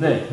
네.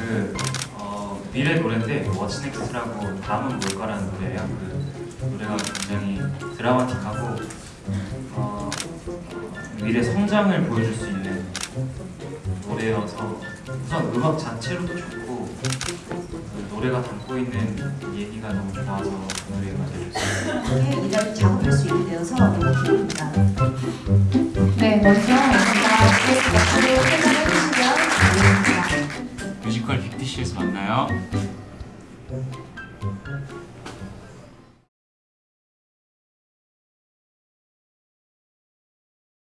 그 어, 미래 노래인데 What's Next라고 다음은 뭘까라는 노래예요. 그 노래가 굉장히 드라마틱하고 어, 미래 성장을 보여줄 수 있는 노래여서 우선 음악 자체로도 좋고 그 노래가 담고 있는 얘기가 너무 좋아서 그 노래가 좋습니다. 이렇게 일하를 작업할 수 있게 되어서 너무 기쁩니다. 네, 먼저 6시에서 만나요. 네.